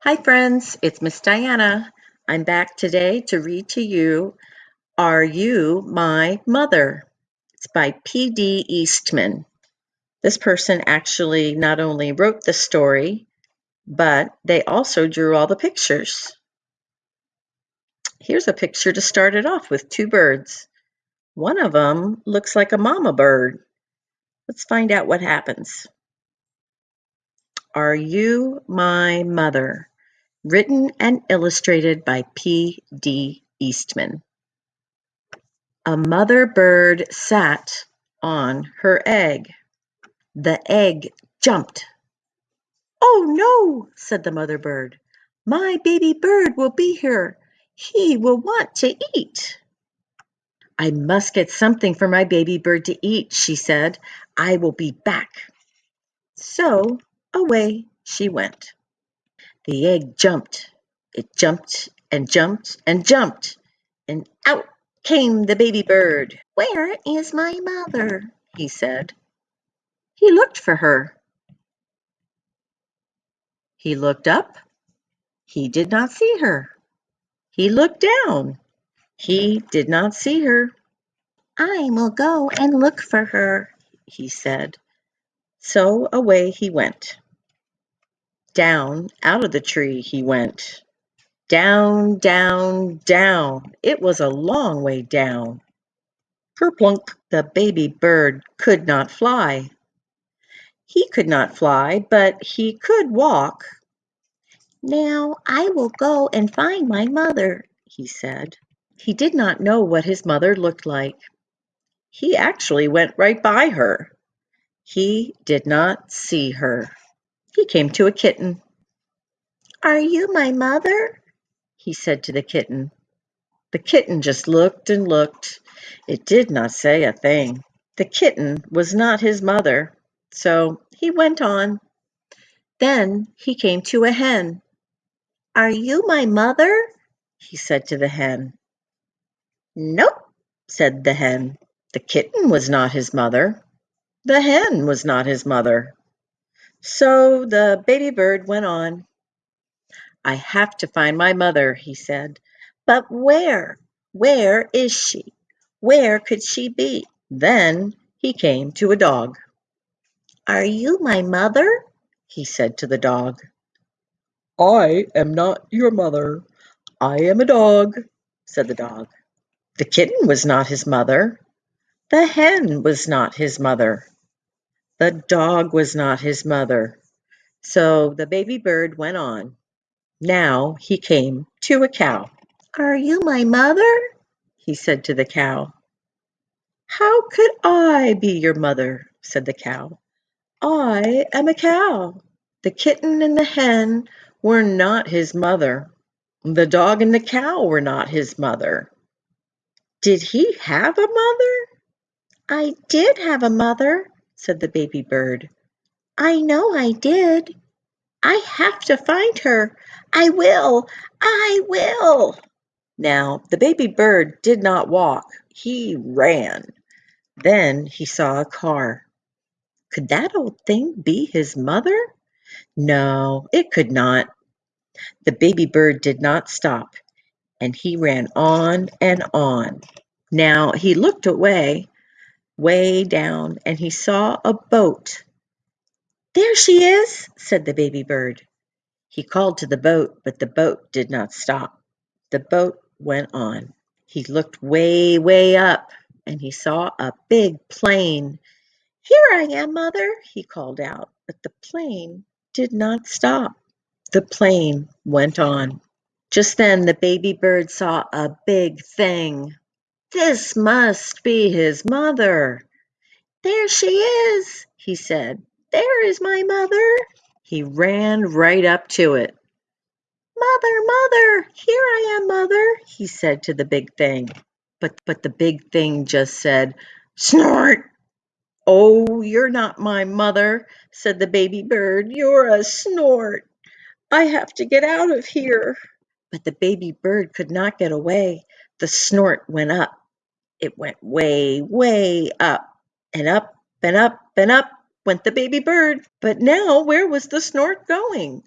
Hi friends, it's Miss Diana. I'm back today to read to you Are You My Mother? It's by P.D. Eastman. This person actually not only wrote the story, but they also drew all the pictures. Here's a picture to start it off with two birds. One of them looks like a mama bird. Let's find out what happens. Are You My Mother? Written and illustrated by P. D. Eastman. A mother bird sat on her egg. The egg jumped. "Oh, no!" said the mother bird. "My baby bird will be here. He will want to eat." "I must get something for my baby bird to eat," she said. "I will be back." So away she went. The egg jumped. It jumped and jumped and jumped, and out came the baby bird. "Where is my mother?" he said. He looked for her. He looked up. He did not see her. He looked down. He did not see her. "I will go and look for her," he said. So away he went. Down out of the tree he went. Down, down, down. It was a long way down. Kerplunk! The baby bird could not fly. He could not fly, but he could walk. "Now I will go and find my mother," he said. He did not know what his mother looked like. He actually went right by her. He did not see her. He came to a kitten. "Are you my mother?" he said to the kitten. The kitten just looked and looked. It did not say a thing. The kitten was not his mother, so he went on. Then he came to a hen. "Are you my mother?" he said to the hen. "Nope," said the hen. The kitten was not his mother. The hen was not his mother. So the baby bird went on. "I have to find my mother," he said. "But where? Where is she? Where could she be?" Then he came to a dog. "Are you my mother?" he said to the dog. "I am not your mother. I am a dog," said the dog. The kitten was not his mother. The hen was not his mother. The dog was not his mother. So the baby bird went on. Now he came to a cow. "Are you my mother?" he said to the cow. "How could I be your mother?" said the cow. "I am a cow." The kitten and the hen were not his mother. The dog and the cow were not his mother. Did he have a mother? "I did have a mother," said the baby bird. "I know I did. I have to find her. I will! I will!" Now the baby bird did not walk, he ran. Then he saw a car. Could that old thing be his mother? No, it could not. The baby bird did not stop, and he ran on and on. Now he looked away, way down, and he saw a boat. "There she is!" said the baby bird. He called to the boat, but the boat did not stop. The boat went on. He looked way, way up, and he saw a big plane. "Here I am, mother!" he called out, but the plane did not stop. The plane went on. Just then the baby bird saw a big thing. This must be his mother. "There she is!" he said. "There is my mother!" He ran right up to it. "Mother, mother! Here I am, mother!" he said to the big thing. But but the big thing just said, "Snort!" "Oh, you're not my mother," said the baby bird. "You're a snort. I have to get out of here." But the baby bird could not get away. The snort went up. It went way, way up, and up and up and up went the baby bird. But now where was the snort going?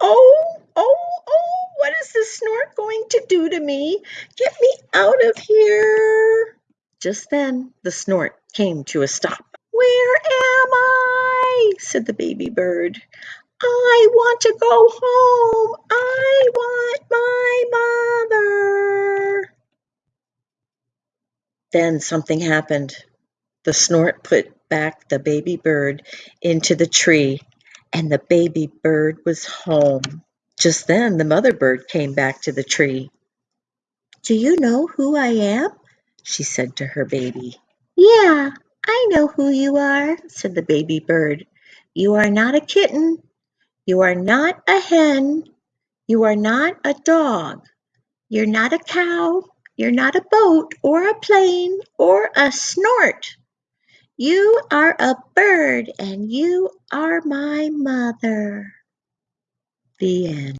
"Oh, oh, oh, what is the snort going to do to me? Get me out of here. Just then the snort came to a stop. Where am I? said the baby bird. I want to go home. I want my mother. Then something happened. The snort put back the baby bird into the tree, and the baby bird was home. Just then the mother bird came back to the tree. Do you know who I am? she said to her baby. Yeah, I know who you are, said the baby bird. You are not a kitten. You are not a hen. You are not a dog. You're not a cow. You're not a boat or a plane or a snort. You are a bird and you are my mother. The end.